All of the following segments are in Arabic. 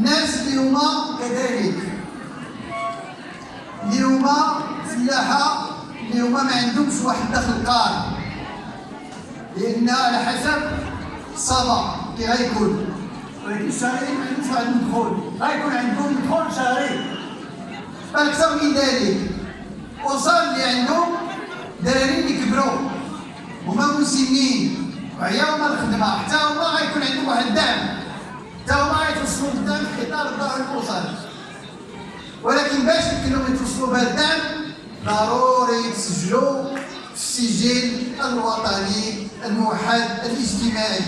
الناس اللي هما كذلك. اللي هما فلاحه اللي هما ما عندهمش واحد الدخل قائم لأن على حسب الصبا كي غيكون. ولكن الشهري ما عندهمش واحد الدخول غيكون عندهم دخول شهري أكثر من ذلك. وصل اللي عندهم دراري اللي كبروا هما مسنين. وعياو من الخدمة. حتى هما غيكون عندهم واحد الدعم حتى هما غيتوصلوا قدام في الدار الاسري ولكن باش يمكنهم يتوصلوا بهذا ضروري يتسجلوا في السجل الوطني الموحد الاجتماعي.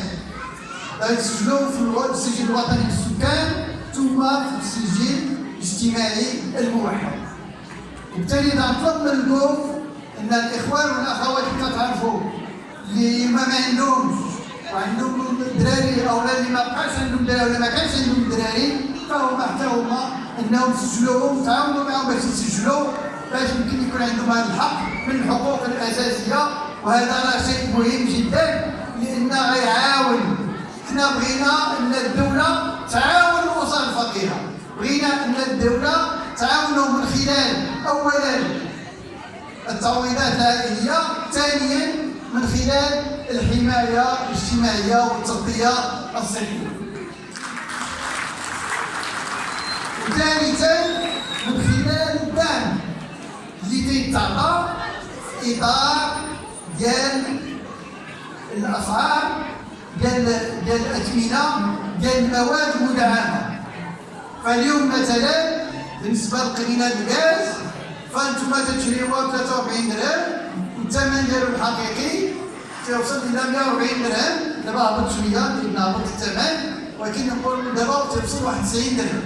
يتسجلوا في السجل الوطني للسكان ثم في السجل الاجتماعي الموحد. وبالتالي نطلب منكم إن الإخوان والأخوات اللي كتعرفوا اللي ما عندهمش وعندهم دراري أو اللي ما بقاش عندهم دراري ولا ما كانش عندهم دراري فهما حتى هما إنهم يسجلوهم تعاونوا معهم باش يسجلوا باش يمكن يكون عندهم هذا الحق من الحقوق الأساسية وهذا راه شيء مهم جدا لأنه غيعاون حنا بغينا أن الدولة تعاون الاسر الفقيرة. بغينا أن الدولة تعاونوا من خلال اولا التعويضات العائليه ثانيا من خلال الحماية الاجتماعية والتغطية الصحية. وثالثا من خلال الدعم اللي تيتعطى اطار ديال الاسعار ديال ديال الأثمنة ديال المواد المدعمة. فاليوم مثلا بالنسبة لقرينة الغاز فأنتم تشريوها ب 43 درهم. والثمن ديالو الحقيقي تيوصل إلى 140 درهم دابا هبط شوية لأن هبط الثمن ولكن نقول دابا تيوصل واحد 90 درهم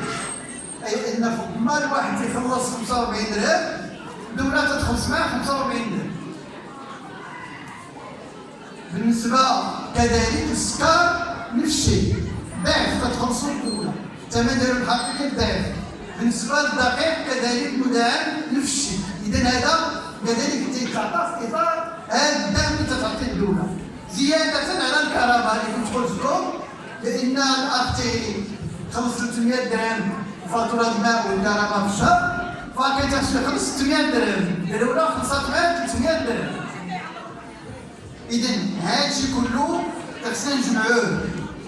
اي ان ما الواحد تيخلص 45 درهم الدولة تتخلص معاه 45 درهم بالنسبة كذلك السكر نفس الشيء ضعف تتخلصوا الدولة الثمن ديالو الحقيقي ضعف بالنسبة للدقيق كذلك مدعم نفس الشيء اذا هذا كذلك تيتعطى في هذا الدعم تتعطي الدولة زيادة على الكهرباء اللي كنت قلت لكم لأن الأخ خلص 300 درهم فاتورة الماء والكهرباء في الشهر يخلص 600 درهم. الاولى خلصت معاه 300 درهم. اذا هذا الشيء كله خصنا نجمعوه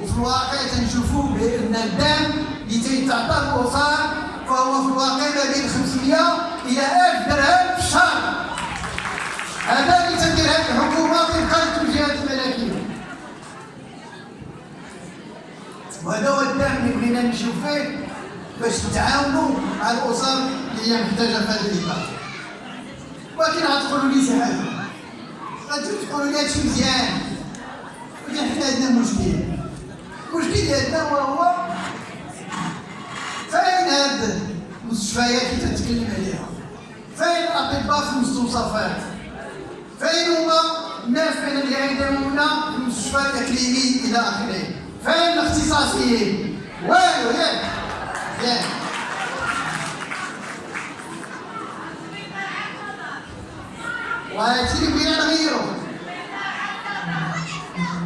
وفي الواقع تنشوفوا بأن الدعم اللي تيتعطى الاسر فهو في الواقع ما بين 500 إلى 1000 درهم في الشهر. هذا اللي تدير هذه الحكومة طبقا للتوجيهات الملكيه وهذا هو الدعم اللي بغينا نشوف فيه باش نتعاونوا مع الأسر اللي هي محتاجة في هذا الإطار. ولكن غتقولوا لي شي حاجة. غادي تقولوا لي هادشي مزيان. ولكن حنا عندنا مشكل. المشكل ديالنا وهو فين هاد المستشفيات اللي تتكلم عليها فين الاطباء في المستوصفات فين هما الناس بين اللي عندهم هنا في المستشفى الاكليمي إلى اخره فين الاختصاصيين والو ياك ياك وهادشي اللي بغينا نغيرو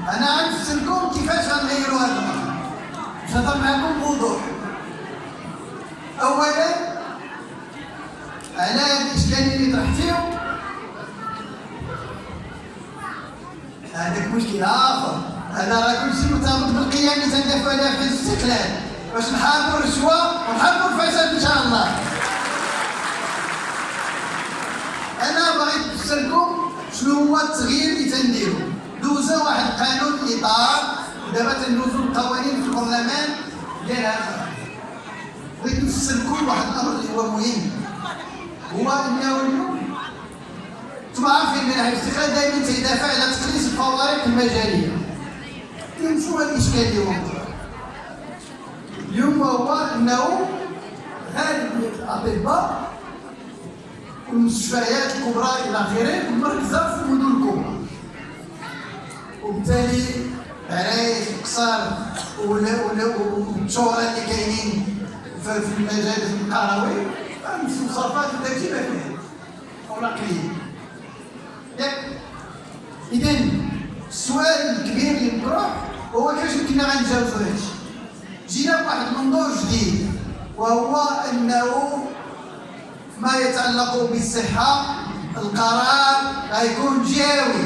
أنا غنفسركم كيفاش غنغيرو هاد الامر نهضر معكم بوضوح اولا على الإشكالية اللي طرحتيهم هذاك مشكل آخر. هذا راه كلشي مرتبط بالقيم اللي تندافعوا عليها في الاستقلال. باش نحاربوا الرشوه ونحاربوا الفساد إن شاء الله. أنا بغيت نفسركم شنو هو التغيير اللي تنديرو. دوزا واحد القانون اطار ودابا تندوزو القوانين في البرلمان. ديال هذا بغيت نفسركم واحد الامر اللي هو مهم. هو إنه أنتم عارفين من الاستقلال دائما تيدافع على تقليص الفوارق المجالية. اليوم شنو الإشكال اليوم. اليوم هو إنه غالب الأطباء والمستشفيات الكبرى إلى آخره مركزه في المدن الكبرى. وبالتالي عرايس وقصار والشهرة اللي كاينين في المجالس القروي المستوصفات وداكشي ما فيه أو اذا السؤال الكبير اللي مطروح هو كيفاش يمكننا غنتجاوزوا هادشي؟ جينا بواحد المنظور جديد وهو أنه ما يتعلق بالصحة القرار غيكون جهوي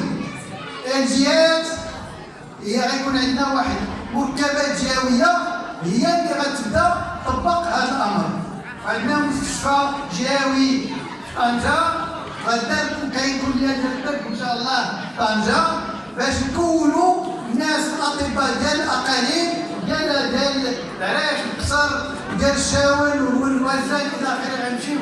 الجهات هي غيكون عندنا واحد مركبات جهويه هي اللي غتبدأ تطبق هذا الأمر. عندنا مستشفى جهوي. طنجه غدا كليه ديال الطب إن شاء الله. طنجه باش نكونوا الناس الأطباء ديال الأقاليم ديال ديال العراش القصر ديال الشاول والوزن إلى آخره غنمشيو.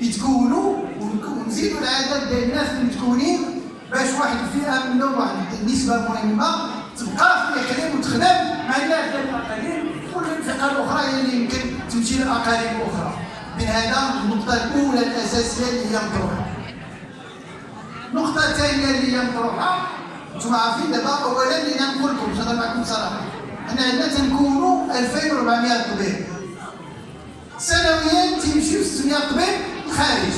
يتكونوا ونزيدوا العدد ديال الناس المتكونين باش واحد الفئة منهم واحد النسبة مهمة تبقى في الإقليم وتخدم مع الناس ديال الأقاليم. والفئه الأخرى هي اللي يمكن تمشي لاقاليم أخرى من هذا النقطة الأولى الاساسيه اللي هي مطروحه النقطة الثانية اللي هي مطروحه أنتم عارفين دابا اولا اللي نقول لكم نهضر معكم بصراحه حنا عندنا تنكونوا 2400 طبيب. سنويا تيمشيو 600 طبيب الخارج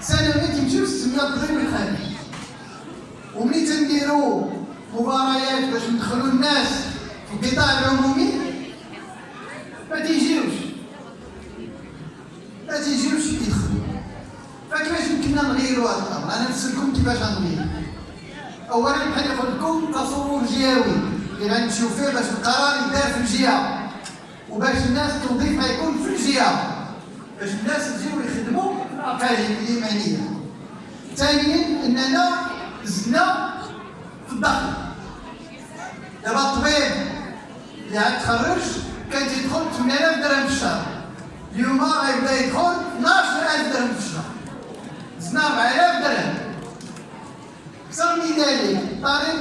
سنويا تيمشيو 600 طبيب الخارج وملي تنديروا مباريات باش ندخلوا الناس القطاع العمومي ما تيجيوش ما تيجيوش يدخلوا فكيفاش يمكننا نغيروا هذا الامر أنا نسالكم كيفاش غنغير اولا بحال يقول لكم تصور جهوي اللي غنمشيو فيه باش القرار يدار في الجهه وباش الناس التوظيف ما يكون في الجهه باش الناس يجيو يخدموا في الاقاليم الايمانيه ثانيا اننا زدنا في الدخل دابا الطبيب اللي تخرج كان تيدخل 8000 درهم في الشهر. اليوم غيبدا يدخل 12000 درهم في الشهر. زدنا 4000 درهم. أكثر من ذلك طبيب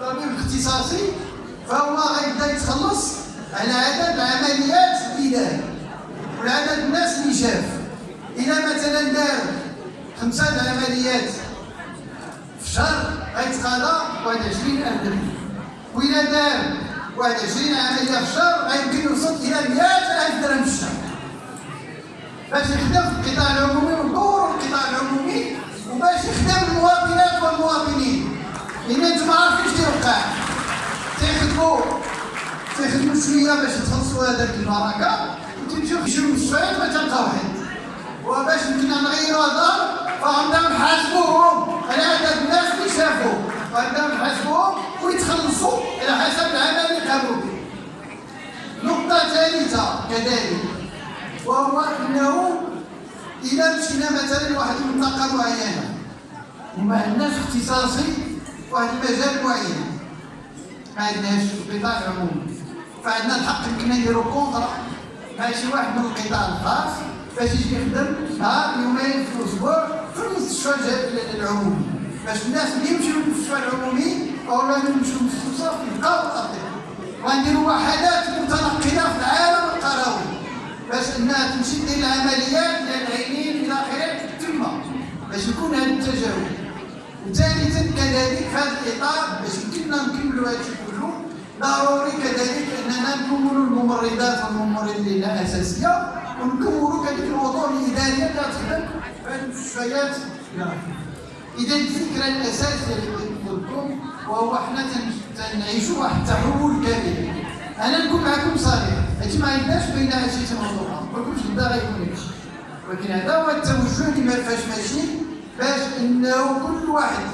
الطبيب الاختصاصي فهو غيبدا يتخلص على عدد العمليات الإدارية. وعدد الناس اللي شاف. إذا مثلا دار خمسة عمليات في الشهر غيتقاضى 21000 درهم. وإذا دار 21 عملية في الشهر غيمكن يوصل إلى 100000 درهم في الشهر. باش يخدم في القطاع العمومي ودور القطاع العمومي وباش يخدم المواطنات والمواطنين. لأن أنتم عارفين اش تيوقع تيخدموا تيخدموا شوية باش يتخلصوا هذاك البركه وتمشيو في شي مستشفيات ما تلقاو حد وباش يمكننا نغيروا هذا فغنبداو نحاسبوهم على عدد الناس اللي شافوا غنبداو نحاسبوهم ويتخلصوا على حسب العمل اللي قاموا به نقطة ثالثة كذلك وهو أنه إذا مشينا مثلا لواحد المنطقة معينة وما عندناش اختصاصي واحد المجال معين. ما عندناش القطاع العمومي فعندنا الحق يمكن نديرو كونطرا مع شي واحد من القطاع الخاص باش يجي يخدم نهار يومين في الأسبوع في المستشفى العمومي. باش الناس اللي يمشيو للمستشفى العمومي أو لا يمشيو للمستشفى يلقاو الاطباء ونديروا وحدات متنقلة في العالم القروي. باش إنها تمشي دير العمليات ديال العينين إلى آخره تما. باش يكون هذا التجاوز. وثالثا كذلك في هذا الإطار باش يمكننا نكملوا هذا كله ضروري كذلك أننا نكونوا الممرضات والممرضين الاساسيه ونكونوا كذلك الوضوء الاداريه اللي تخدم. في المستشفيات إذا الفكرة الاساسيه اللي لكم وهو حنا تنعيشوا واحد التحول كامل أنا نكون معكم صريح حيت ما عندناش بين شي موضوع ما كنتش غدا غيكون هادشي ولكن هذا هو التوجه اللي ما فاش ماشي باش إنه كل واحد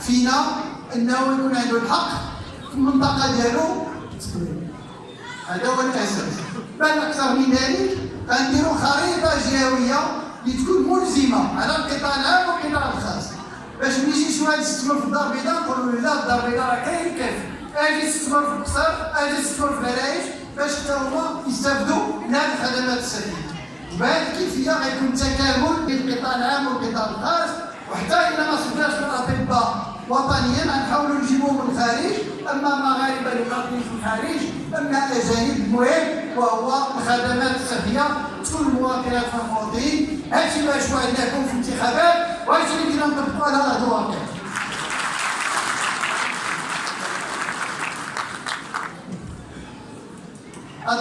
فينا إنه يكون عنده الحق في المنطقة ديالو. هذا هو الأساس. بل أكثر من ذلك غنديروا خريطة جهويه اللي تكون ملزمة على القطاع العام والقطاع الخاص. باش يجي شي واحد يستثمر في الدار البيضاء نقولوا له لا الدار البيضاء راه كاين كيف أجي يستثمر في القصر أجي يستثمر في العرايش باش حتى هما يستافدوا من هذه الخدمات السلبيه وبهذه الكيفية غيكون تكامل بين القطاع العام والقطاع الخاص وحتى اذا ما صبناش من الأطباء وطنيا غنحاولوا نجيبوهم من الخارج. أما مغاربة اللي قاطعين في الخارج أما أجانب المهم وهو الخدمات الصحية تكون المواطنات والمواطنين هادشي ما شفناكم في الانتخابات. اللي كنا نطبقوا على ارض الواقع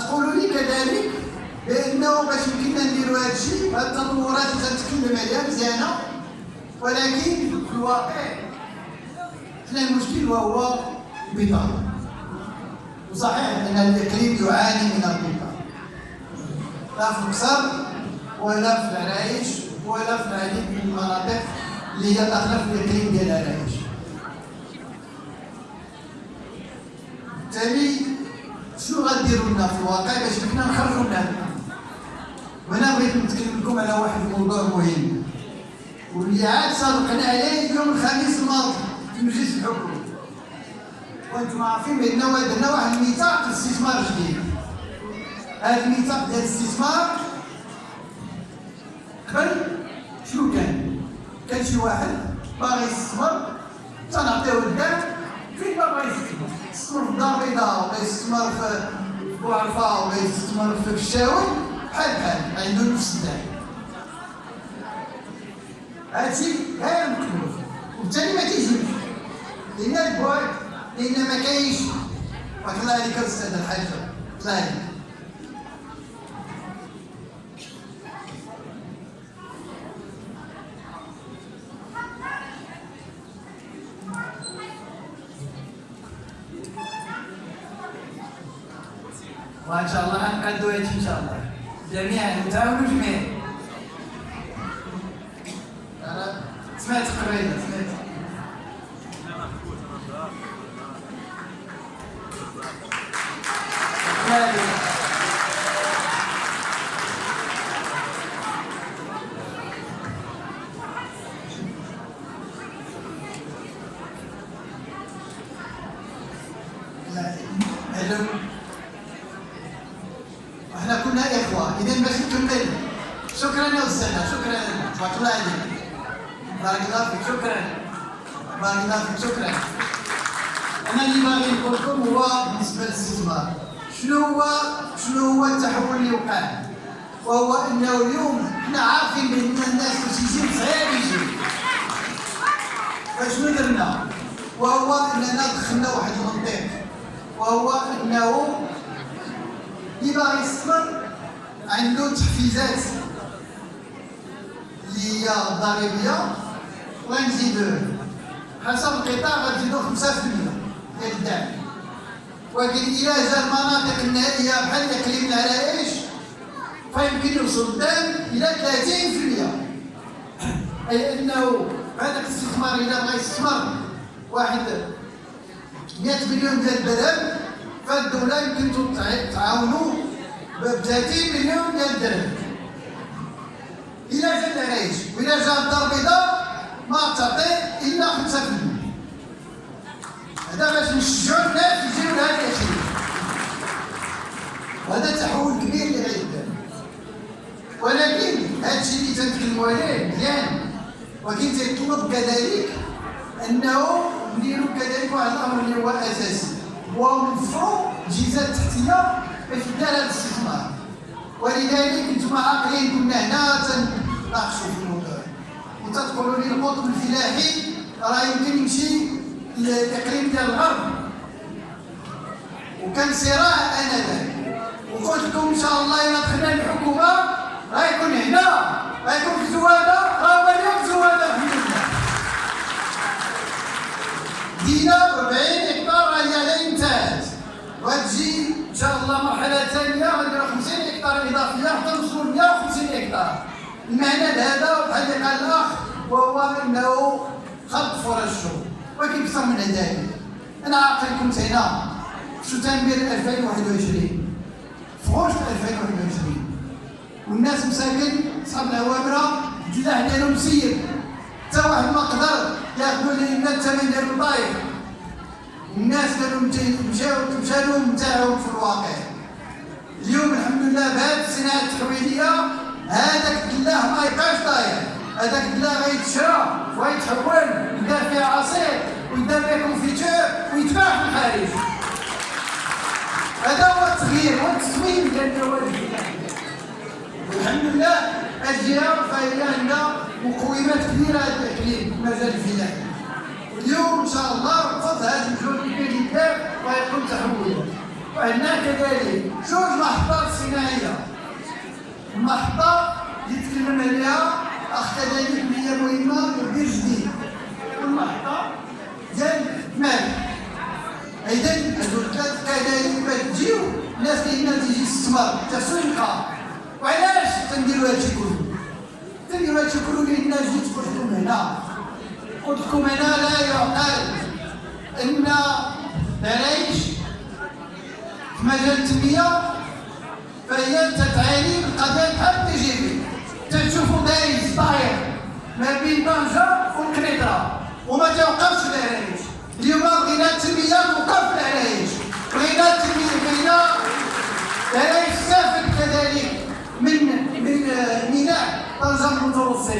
تقولوا لي كذلك بانه باش يمكننا نديروا هذا الشيء هذه التطورات اللي تتكلم عليها مزيانة ولكن في الواقع حنا المشكل وهو البطاله وصحيح أن الإقليم يعاني من القطع لا في القصر ولا في العرايش. ولا في العديد من المناطق اللي هي داخله في الاقليم ديال العرايش بالتالي شنو غديروا لنا في الواقع؟ باش كنا نخرجوا من هذا وهنا بغيت نتكلم لكم على واحد الموضوع مهم. واللي عاد سابقنا عليه يوم الخميس الماضي في مجلس الحكومة وأنتم عارفين بان درنا واحد الميثاق الاستثمار جديد هذا الميثاق ديال الاستثمار قبل شنو كان؟ كان شي واحد باغي يستثمر تنعطيوه الدار فين ما باغي يستثمر في الدار البيضاء ولا يستثمر في بوعرفه ولا يستثمر في الشاوي. بحال بحال عنده نفس الدار هادشي غير مكلوف وبالتالي ما تيجيش. لأن البعد لأن ما كاينش. الله عليك أستاذ الحاج. الله وإن شاء الله هادشي ان شاء الله. جميعا نتعاونوا جميعا إحنا كنا اخوة. اذا باش نكمل شكرا يا أستاذ. شكرا. تبارك الله عليك بارك الله فيك. شكرا. بارك الله فيك. شكرا. أنا اللي باغي نقول لكم هو بالنسبة للاستثمار شنو هو شنو هو التحول اللي وقع؟ وهو إنه اليوم حنا عارفين بأن الناس باش يجي صعيب يجي. فشنو درنا؟ وهو إننا دخلنا واحد المنطق. وهو إنه اللي باغي يستثمر عنده تحفيزات اللي هي ضريبيه وغنزيدو حسب القطاع غنزيدو 5% ديال الدعم. ولكن إلى جا المناطق النائيه بحال اقليم العرايش فيمكن يوصل الدعم إلى 30% أي أنه هذاك الاستثمار إذا بغى يستثمر واحد 100 مليون ديال الدرهم فالدوله يمكن تعاونوا ب 30 مليون ديال الدرهم إلى جا العرايش والى جا الدار البيضاء ما تعطي إلا 5% هذا باش نشجعوا الناس يجيو لهذا الشيء. وهذا تحول كبير اللي غيدار ولكن هذا الشيء اللي تنتكلموا عليه مزيان. ولكن تيطلب كذلك أنه نديروا كذلك واحد الأمر اللي هو أساسي. هو نوفروا الجهازات التحتيه دار هذا الاستثمار ولذلك أنتم عاقلين كنا هنا تناقشوا في الموضوع وتتقولوا لي القطب الفلاحي راه يمكن يمشي للاقليم ديال الغرب وكان صراع انذاك وقلت لكم ان شاء الله إلى دخلنا الحكومة غيكون هنا غيكون في زواده الحمد لله دينا 40 هكتار هي لا انتهت وتجي إن شاء الله مرحلة ثانية غنديروا 50 هكتار إضافية حتى نوصلوا 150 هكتار. المعنى لهذا بحال اللي قال الأخ وهو إنه فرص الشغل ولكن أكثر من ذلك أنا عاقل كنت هنا في شتنبر 2021 في غشت 2021 والناس مساكن صحاب العوامرة الجلاح ديالهم مسير. حتى واحد ما قدر. ياخذوا لنا الثمن ديال البطايق الناس كانوا مشاو مشاو نتاعهم في الواقع. اليوم الحمد لله بهذه الصناعه التحويلية هذاك الدلاح ما يبقاش طاير. هذاك الدلاح غيتشرى ويتحول يدار فيها عصير ويدار فيها كونفيتور ويتباع في الخارج. هذا هو التغيير والتصميم ديال النوادي والحمد لله. الجهه فهي عندها مقومات كبيرة هذا الاقليم في المجال الفلاحي واليوم إن شاء الله بفضل هذا الجهد اللي كيدار ويكون تحول وعندنا كذلك جوج محطات صناعية. المحطه اللي تكلم عليها أخ كذلك اللي هي مهمة كبير جديد والمحطه ديال مالك إذا الثلاث كذلك تجيو الناس اللي تيجي تستثمر تسويقها وعلاش تنديروا هادشي كله تنديروا هادشي كله لأن جيت قلت لكم هنا. قلت لكم هنا لا يعقل إن العيش في مجال التنمية فهي تتعاني من قضايا بحال بي تشوفوا دايز طاير ما بين طنجه والقنيطره وما توقفش العرايش اليوم بغينا التنمية توقف العرايش بغينا التنميه بغينا العرايش تستافد كذلك من من ميناء طنجه المتوسط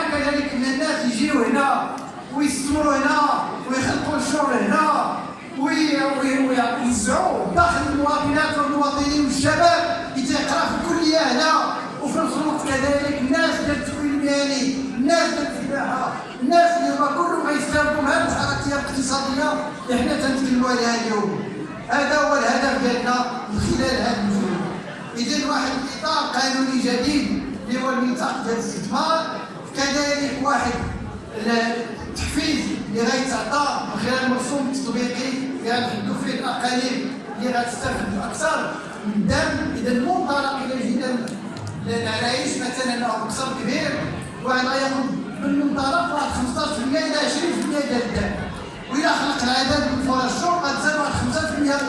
كذلك ان الناس يجيو هنا ويستثمروا هنا ويخلقوا الشغل هنا ويوزعوا داخل المواطنات والمواطنين والشباب اللي تيقرا في الكليه هنا وفي الوقت كذلك الناس ديال التكوين المهني الناس ديال الفلاحه الناس اللي هما كلهم غيستافدوا من هذه الحركيه الاقتصادية اللي حنا تنتكلموا عليها اليوم. هذا هو الهدف ديالنا من خلال هذا المجهود اذا واحد الإطار قانوني جديد اللي هو الميثاق ديال الاستثمار. كذلك واحد التحفيز اللي غيتعطى من خلال المرسوم التطبيقي غنحدوا فيه الأقاليم اللي غتستافد أكثر من الدم إذا المنطلق إلى جينا للعرايش مثلا أو أكثر كبير واحد غياخذ بالمنطلق واحد 15% إلى 20% ديال الدم. والى خلق العدد من فرص الشغل غتزاد واحد 5% الأخرى.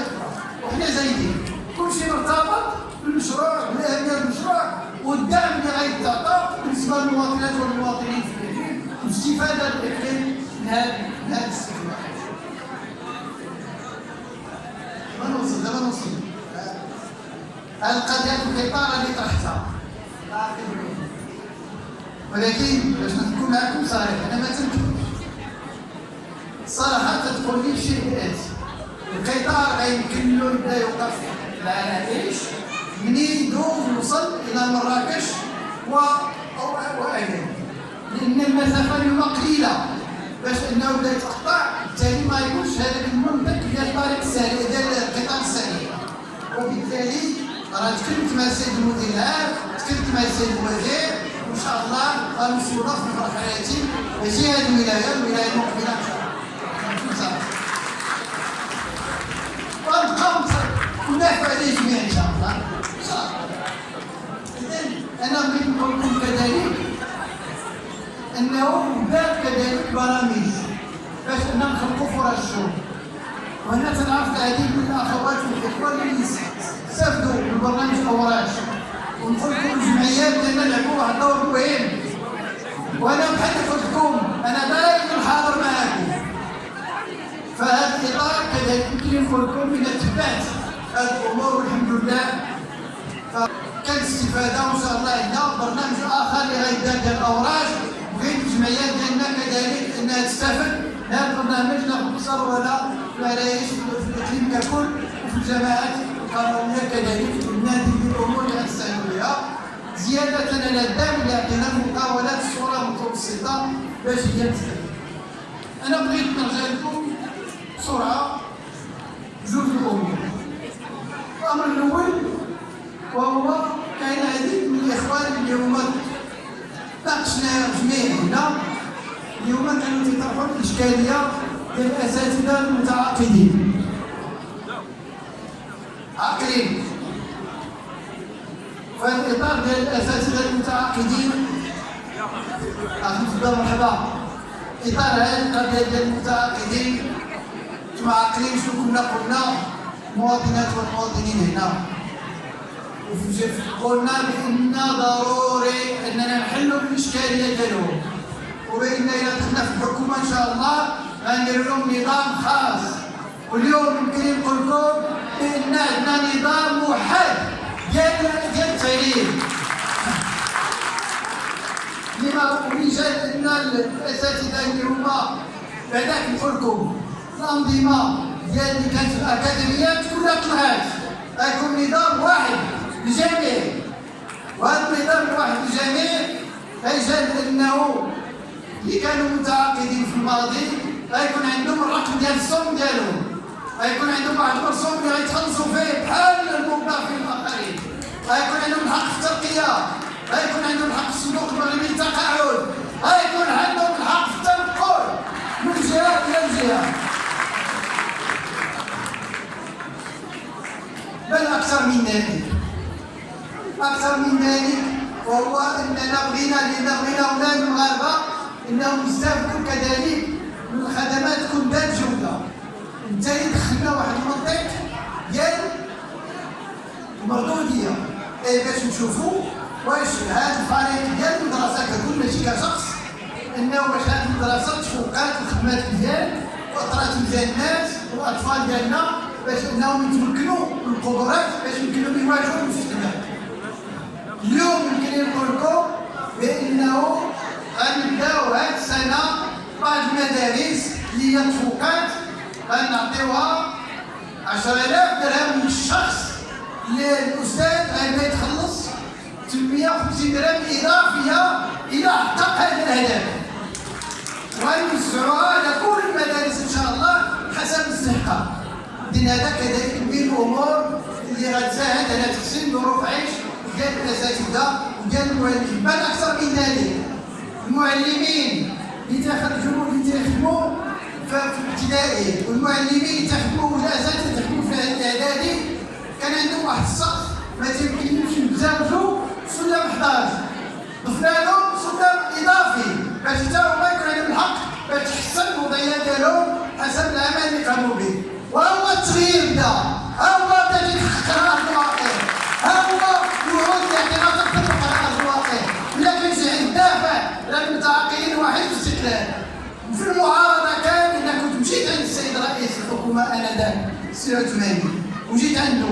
وحنا زايدين. كلشي مرتبط بالمشروع بالاهميه المشروع؟ والدعم اللي غيتعطى بالنسبة للمواطنات والمواطنين في الاقليم واستفاده الاقليم من هذا الاستثمار ما نوصل دابا نوصل. القضية القطار اللي طرحتها. ولكن باش نكون معكم صريح أنا ما تنكذبش الصراحه تدخل لي شيء ياتي القطار غيمكن له يبدا يوقف. العرائش منين يدوز ويوصل إلى مراكش و واين لأن المسافة اليوم قليلة. باش أنه بدا يتقطع بالتالي ما يكونش هذاك المنطق ديال الطريق السريع ديال القطار السريع. وبالتالي راه تكلمت مع السيد المدير العام تكلمت مع السيد الوزير. وإن شاء الله غنوصلوا في حياتي ماشي هذه الولاية الولاية المقبلة. ان شاء الله ونبقاو ونافع عليه جميعا إن شاء الله. الله أنا بغيت نقول لكم كذلك أنه بدات كذلك برامج باش اننا نخلقوا فرص الشغل وهنا تنعرف العديد من الأخوات والاخوه اللي استفدوا من برنامج اوراش ونقول لكم الجمعيات ديالنا لعبوا واحد الدور مهم. وأنا بحال قلت لكم أنا دائما حاضر معاكم. فهذا الإطار كذلك يمكن نقول لكم إلى تبعت هذه الأمور والحمد لله. كان استفادة وان شاء الله عندنا برنامج آخر اللي غيدار ديال الأوراج. بغيت الجمعيات ديالنا كذلك انها تستفد هذا البرنامج ناخذ بصروره في العرايش في الإقليم ككل وفي الجماعات القانونيه كذلك النادي الأمور اللي غنستعينوا بها. زيادة على الدعم اللي عطينا المقاولات الصورة المتوسطة باش هي تستفد أنا بغيت نرجع لكم بسرعة جوج الأمور. الأمر الأول وهو كاين عديد من الإخوان اللي هما ناقشنا جميع هنا اليوم كانوا تيطرحوا الاشكاليه ديال الاساتذه المتعاقدين. عاقلين. فهذا الإطار ديال الاساتذه المتعاقدين تفضل مرحبا. إطار هذه القضية ديال المتعاقدين. أنتم عاقلين شنو كنا قلنا؟ المواطنات والمواطنين هنا. قلنا بإن ضروري أننا نحلوا الإشكالية ديالهم وبإن اذا دخلنا في الحكومة إن شاء الله غندير لهم نظام خاص. واليوم يمكن نقول لكم بإن عندنا نظام موحد ديال ديال التعليم. لما وجد أن الأساتذة اللي هما بعداك نقول لكم الأنظمة ديال اللي كانت في الأكاديميات كلها طلعت غيكون نظام واحد. الجميع. وهذا النظام الواحد الجميع أجل أنه اللي كانوا متعاقدين في الماضي غيكون عندهم الرقم ديال الصوم ديالهم. غيكون عندهم واحد الرسوم اللي غيتخلصوا فيه بحال الموظفين الاخرين غيكون عندهم الحق في الترقية. غيكون عندهم الحق في الصندوق المغربي للتقاعد. غيكون عندهم الحق في التنقل من جهة إلى جهة. بل أكثر من ذلك. وهو اننا بغينا بغينا أولاد المغاربه إنهم يستافدوا كذلك. من الخدمات تكون ذات جودة. بالتالي دخلنا واحد المنطق. ديال المردوديه اي باش نشوفوا واش هذا الفريق ديال المدرسة ككل ماشي كشخص. إنه واش هذه المدرسة تفوقات الخدمات مزيان واثرات مزيان الناس والاطفال ديالنا باش إنهم يتمكنوا من القدرات باش يمكنهم يواجهوا المستقبل اليوم يمكن نقول لكم بأنه غنبداو هذه السنة بعض المدارس اللي هي تفوقات. غنعطيوها 10000 درهم للشخص للاستاذ غيبدا يتخلص. 850 درهم إضافية إلى حقق هذا الهدف. ونوزعوها على كل المدارس إن شاء الله حسب الاستحقاق لأن هذا كذلك من الأمور اللي غتساعد على تحسين ظروف عيش. ديال الاساتذه وديال المعلمين بل أكثر من ذلك. المعلمين اللي تخرجوا اللي تخدموا في الابتدائي والمعلمين اللي تخدموا والاساتذه تخدموا في الإعدادي. كان عندهم واحد السقف ما تيمكنلهمش يتزاوجوا سلم 11 ضفنا لهم سلم إضافي. باش حتى هما يكون عندهم الحق باش تحسن الوضعيه ديالهم حسب العمل اللي قاموا به. وهو التغيير بدا المعارضة كان أنا كنت مشيت عند السيد رئيس الحكومة انذاك السي عثماني. وجيت عنده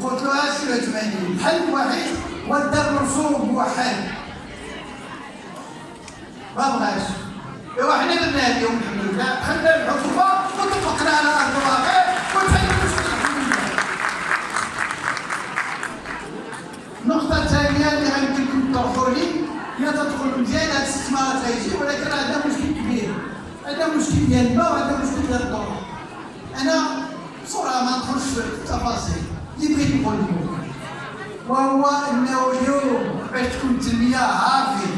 وقلت له اسي عثماني الحل الوحيد هو الدار رسوم موحد ما بغاش. إيوا حنا درنا اليوم الحمد لله خلنا الحكومة وطبقنا على أرض الواقع وتحل المشكل النقطة الثانية اللي غيمكنكم تطرحوا لي هي تدخل مزيان هاد الاستثمارات غيجي ولكن كبير عندنا مشكل ديال الماء وعندنا مشكل ديال الضوء أنا بسرعة ما ندخلش في التفاصيل اللي بغيت نقول لكم. وهو أنه اليوم باش تكون التنمية عارفين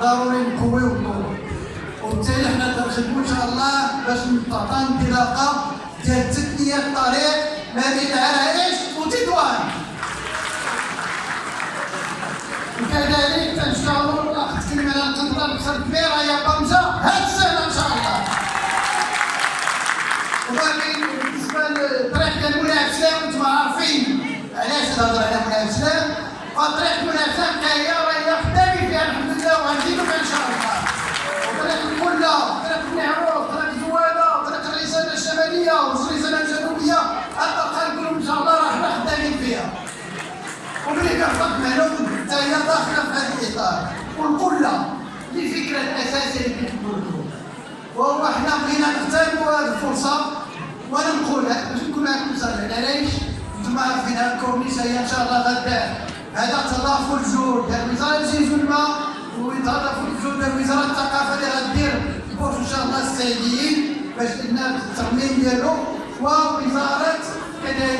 ضروري نقويو الضوء وبالتالي حنا تنخدموا إن شاء الله باش نعطى انطلاقة ديال تثنيه الطريق ما بين العرائش وتطوان وكذلك تنشتغلوا الاخ تكلم على البحر الكبيره يا طنجه هاد السنة. ديال مولاي سلام أنتم عارفين علاش نهضر على مولاي سلام فطريق مولاي أنتم عارفين هاد الكورنيش هي إن شاء الله غدا. هذا تضافر الجهود. ديال وزارة الجيش وتضافر الجهود ديال وزارة الثقافة اللي غدير بوش إن شاء الله السعيديين باش ان الترميم ديالو ووزارة كذلك